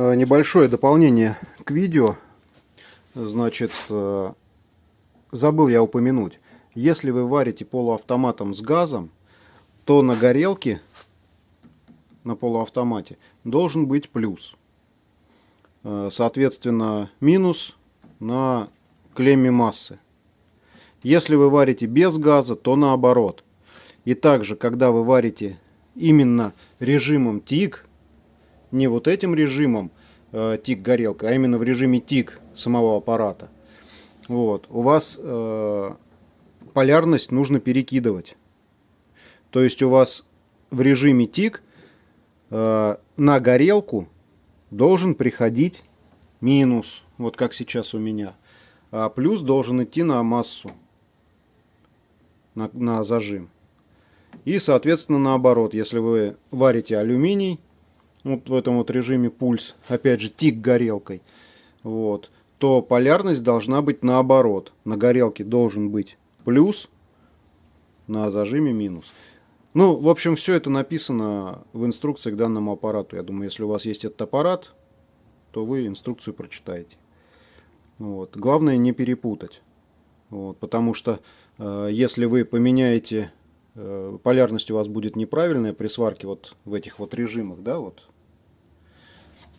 Э, небольшое дополнение к видео. Значит, э, забыл я упомянуть. Если вы варите полуавтоматом с газом, то на горелке, на полуавтомате, должен быть плюс. Э, соответственно, минус на клемме массы. Если вы варите без газа, то наоборот. И также, когда вы варите именно режимом ТИК, не вот этим режимом э, ТИК-горелка, а именно в режиме ТИК самого аппарата, вот, у вас э, полярность нужно перекидывать. То есть у вас в режиме ТИК э, на горелку должен приходить минус, вот как сейчас у меня, а плюс должен идти на массу, на, на зажим. И, соответственно, наоборот, если вы варите алюминий, вот в этом вот режиме пульс, опять же, тик горелкой, вот, то полярность должна быть наоборот. На горелке должен быть плюс, на зажиме минус. Ну, в общем, все это написано в инструкции к данному аппарату. Я думаю, если у вас есть этот аппарат, то вы инструкцию прочитаете. Вот. Главное не перепутать. Вот, потому что э, если вы поменяете Э, полярность у вас будет неправильная при сварке вот в этих вот режимах, да, вот,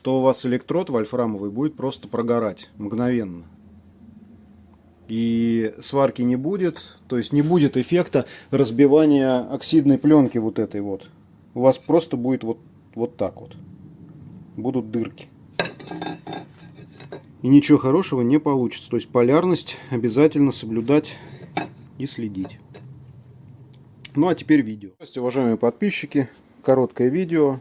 то у вас электрод вольфрамовый будет просто прогорать мгновенно. И сварки не будет, то есть не будет эффекта разбивания оксидной пленки вот этой вот. У вас просто будет вот, вот так вот. Будут дырки. И ничего хорошего не получится. То есть полярность обязательно соблюдать и следить. Ну а теперь видео. Уважаемые подписчики. Короткое видео.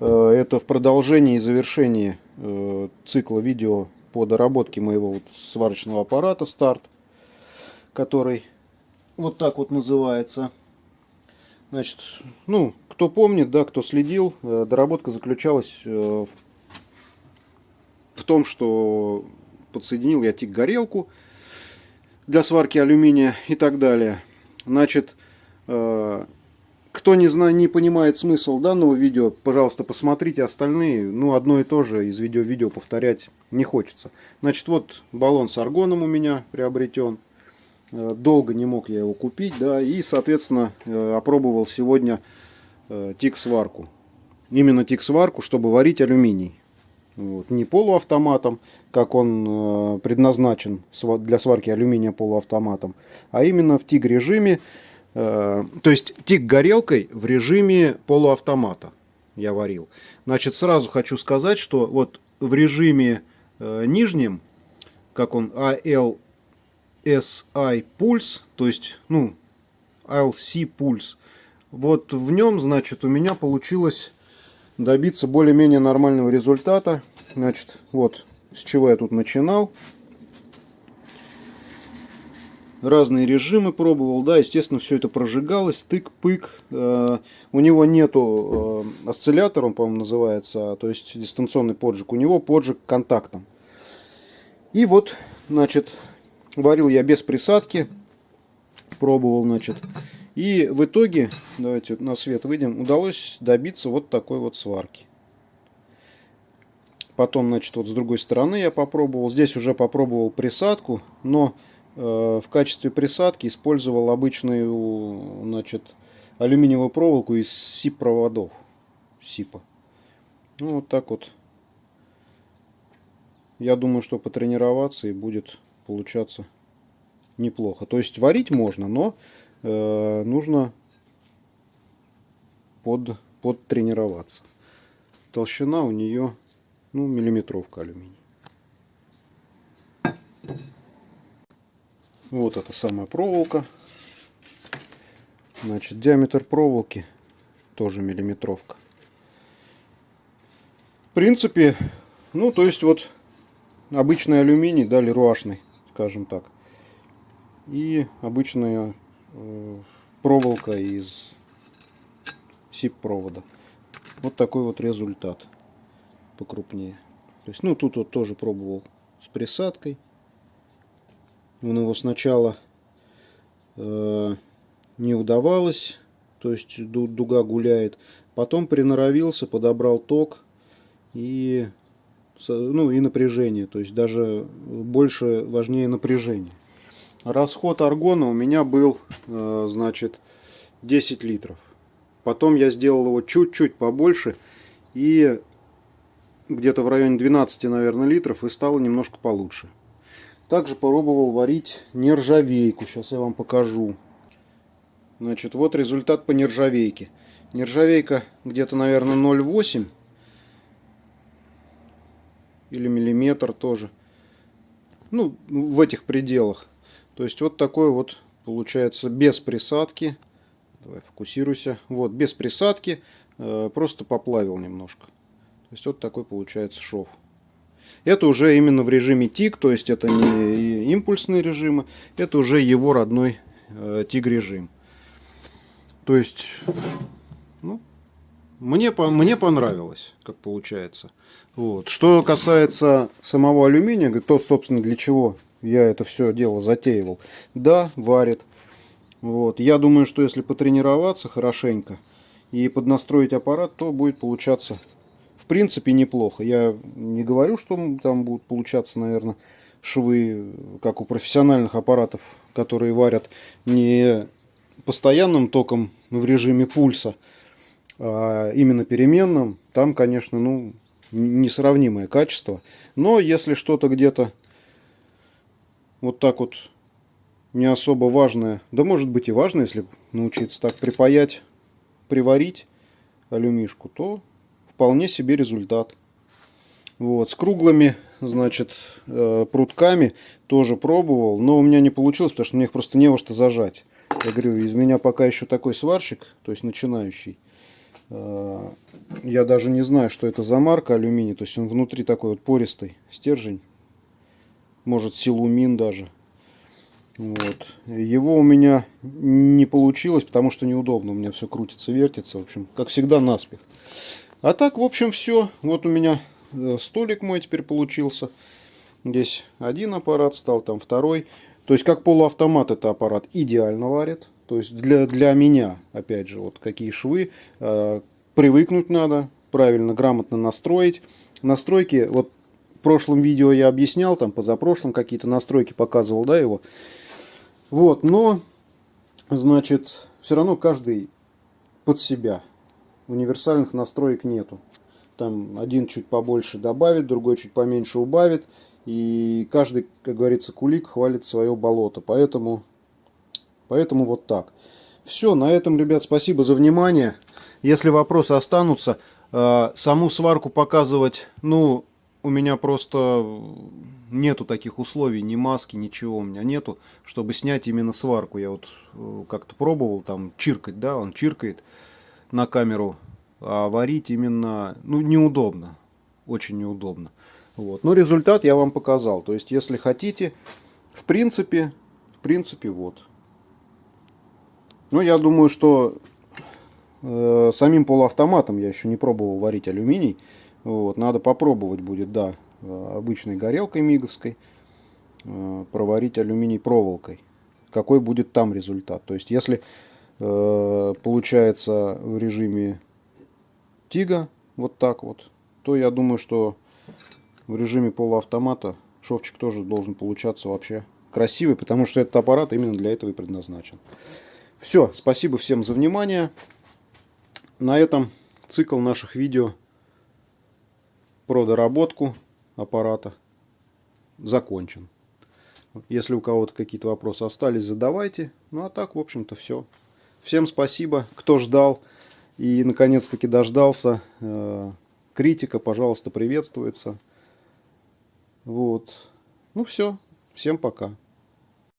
Э, это в продолжении и завершении э, цикла видео по доработке моего сварочного аппарата старт, который вот так вот называется. Значит, ну, кто помнит, да, кто следил, э, доработка заключалась в том, что подсоединил я тик-горелку для сварки алюминия и так далее. Значит, кто не, знает, не понимает смысл данного видео, пожалуйста, посмотрите остальные. Ну, одно и то же из видео видео повторять не хочется. Значит, вот баллон с аргоном у меня приобретен. Э, долго не мог я его купить, да, и, соответственно, э, опробовал сегодня тик-сварку. Именно тик-сварку, чтобы варить алюминий. Вот. Не полуавтоматом, как он предназначен для сварки алюминия полуавтоматом, а именно в тиг-режиме, Э, то есть тик горелкой в режиме полуавтомата я варил. Значит, сразу хочу сказать, что вот в режиме э, нижнем, как он ALSI пульс, то есть, ну, ALC пульс, вот в нем, значит, у меня получилось добиться более-менее нормального результата. Значит, вот с чего я тут начинал разные режимы пробовал, да, естественно, все это прожигалось, тык-пык. Э, у него нету э, он, по-моему, называется, то есть дистанционный поджиг. У него поджиг контактом. И вот, значит, варил я без присадки, пробовал, значит. И в итоге, давайте на свет выйдем, удалось добиться вот такой вот сварки. Потом, значит, вот с другой стороны я попробовал. Здесь уже попробовал присадку, но в качестве присадки использовал обычную значит, алюминиевую проволоку из СИП-проводов. СИПа. Ну, вот так вот. Я думаю, что потренироваться и будет получаться неплохо. То есть варить можно, но э, нужно под, подтренироваться. Толщина у нее ну, миллиметровка алюминия. Вот эта самая проволока. Значит, диаметр проволоки тоже миллиметровка. В принципе, ну, то есть вот обычный алюминий, да, леруашный, скажем так. И обычная э, проволока из СИП-провода. Вот такой вот результат покрупнее. То есть, ну, тут вот тоже пробовал с присадкой. Он его сначала э, не удавалось, то есть дуга гуляет. Потом приноровился, подобрал ток и ну и напряжение, то есть даже больше важнее напряжение. Расход аргона у меня был, э, значит, 10 литров. Потом я сделал его чуть-чуть побольше и где-то в районе 12, наверное, литров и стало немножко получше. Также попробовал варить нержавейку. Сейчас я вам покажу. Значит, вот результат по нержавейке. Нержавейка где-то, наверное, 0,8 или миллиметр тоже. Ну, в этих пределах. То есть вот такой вот получается без присадки. Давай фокусируйся. Вот, без присадки. Э, просто поплавил немножко. То есть вот такой получается шов. Это уже именно в режиме тик, то есть это не импульсные режимы, это уже его родной э, тиг режим. То есть, ну, мне, мне понравилось, как получается. Вот. Что касается самого алюминия, то, собственно, для чего я это все дело затеивал. Да, варит. Вот. Я думаю, что если потренироваться хорошенько и поднастроить аппарат, то будет получаться принципе неплохо. Я не говорю, что там будут получаться, наверное, швы, как у профессиональных аппаратов, которые варят не постоянным током в режиме пульса, а именно переменным, там, конечно, ну, несравнимое качество. Но если что-то где-то вот так вот не особо важное, да может быть и важно, если научиться так припаять, приварить алюмишку, то вполне себе результат. Вот, с круглыми, значит, э, прутками тоже пробовал, но у меня не получилось, потому что мне их просто не во что зажать. Я говорю, из меня пока еще такой сварщик, то есть начинающий. Э, я даже не знаю, что это за марка алюминий. То есть он внутри такой вот пористый стержень. Может силумин даже. Вот. Его у меня не получилось, потому что неудобно. У меня все крутится, вертится. В общем, как всегда, наспех. А так, в общем, все. Вот у меня э, столик мой теперь получился. Здесь один аппарат стал, там второй. То есть, как полуавтомат это аппарат идеально варит. То есть, для, для меня, опять же, вот какие швы. Э, привыкнуть надо, правильно, грамотно настроить. Настройки, вот в прошлом видео я объяснял, там позапрошлом какие-то настройки показывал, да, его. Вот, но, значит, все равно каждый под себя. Универсальных настроек нету. Там один чуть побольше добавит, другой чуть поменьше убавит. И каждый, как говорится, кулик хвалит свое болото. Поэтому, поэтому вот так. Все, на этом, ребят, спасибо за внимание. Если вопросы останутся, э, саму сварку показывать, ну, у меня просто нету таких условий, ни маски, ничего у меня нету, чтобы снять именно сварку. Я вот э, как-то пробовал там чиркать, да, он чиркает на камеру, а варить именно, ну, неудобно, очень неудобно. Вот. Но результат я вам показал. То есть, если хотите, в принципе, в принципе, вот. Ну, я думаю, что э, самим полуавтоматом я еще не пробовал варить алюминий. Вот, надо попробовать будет, да, обычной горелкой миговской э, проварить алюминий проволокой. Какой будет там результат. То есть, если получается в режиме тига, вот так вот, то я думаю, что в режиме полуавтомата шовчик тоже должен получаться вообще красивый, потому что этот аппарат именно для этого и предназначен. Все, спасибо всем за внимание. На этом цикл наших видео про доработку аппарата закончен. Если у кого-то какие-то вопросы остались, задавайте. Ну а так, в общем-то, все. Всем спасибо, кто ждал и наконец-таки дождался. Э, критика, пожалуйста, приветствуется. Вот. Ну все. Всем пока.